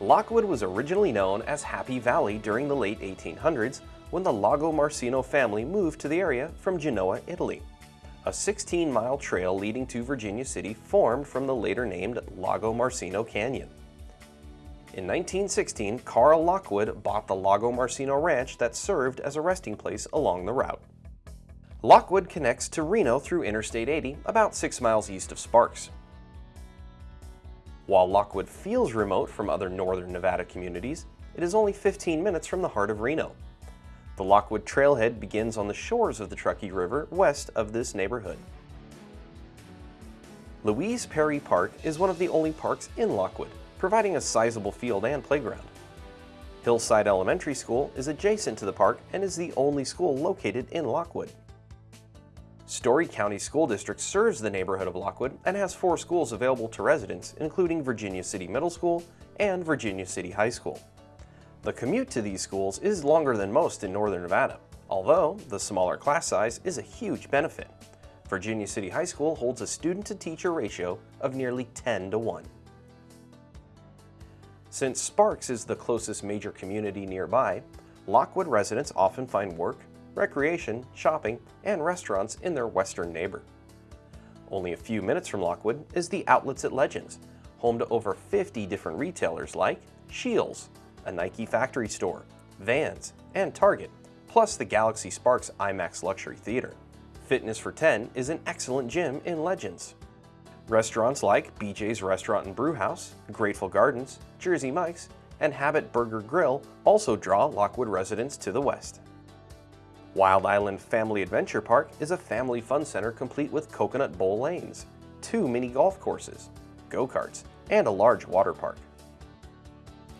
Lockwood was originally known as Happy Valley during the late 1800s when the Lagomarsino family moved to the area from Genoa, Italy. A 16-mile trail leading to Virginia City formed from the later named Lagomarsino Canyon. In 1916, Carl Lockwood bought the Lagomarsino Ranch that served as a resting place along the route. Lockwood connects to Reno through Interstate 80, about 6 miles east of Sparks. While Lockwood feels remote from other northern Nevada communities, it is only 15 minutes from the heart of Reno. The Lockwood Trailhead begins on the shores of the Truckee River west of this neighborhood. Louise Perry Park is one of the only parks in Lockwood, providing a sizable field and playground. Hillside Elementary School is adjacent to the park and is the only school located in Lockwood. Storey County School District serves the neighborhood of Lockwood and has four schools available to residents, including Virginia City Middle School and Virginia City High School. The commute to these schools is longer than most in northern Nevada, although the smaller class size is a huge benefit. Virginia City High School holds a student-to-teacher ratio of nearly 10 to 1. Since Sparks is the closest major community nearby, Lockwood residents often find work, recreation, shopping, and restaurants in their western neighbor. Only a few minutes from Lockwood is the Outlets at Legends, home to over 50 different retailers like Scheels, a Nike factory store, Vans, and Target, plus the Galaxy Sparks IMAX Luxury Theater. Fitness for 10 is an excellent gym in Legends. Restaurants like BJ's Restaurant and Brew House, Grateful Gardens, Jersey Mike's, and Habit Burger Grill also draw Lockwood residents to the west. Wild Island Family Adventure Park is a family fun center complete with coconut bowl lanes, two mini golf courses, go-karts, and a large water park.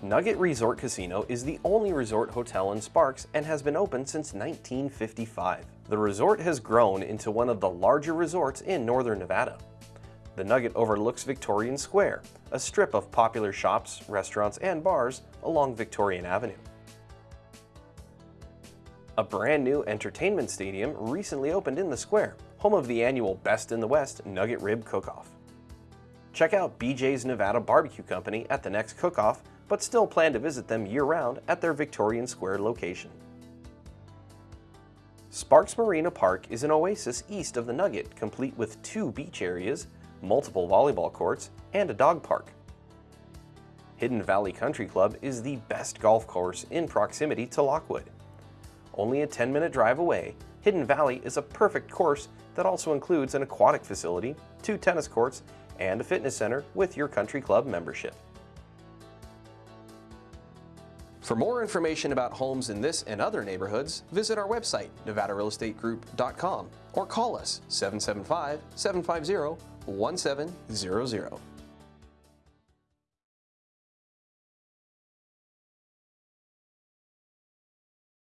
Nugget Resort Casino is the only resort hotel in Sparks and has been open since 1955. The resort has grown into one of the larger resorts in northern Nevada. The Nugget overlooks Victorian Square, a strip of popular shops, restaurants, and bars along Victorian Avenue. A brand new entertainment stadium recently opened in the square, home of the annual Best in the West Nugget Rib Cook-Off. Check out BJ's Nevada Barbecue Company at the next cook-off, but still plan to visit them year-round at their Victorian Square location. Sparks Marina Park is an oasis east of the Nugget, complete with two beach areas, multiple volleyball courts, and a dog park. Hidden Valley Country Club is the best golf course in proximity to Lockwood. Only a 10-minute drive away, Hidden Valley is a perfect course that also includes an aquatic facility, two tennis courts, and a fitness center with your country club membership. For more information about homes in this and other neighborhoods, visit our website, nevadarealestategroup.com, or call us 775-750-1700.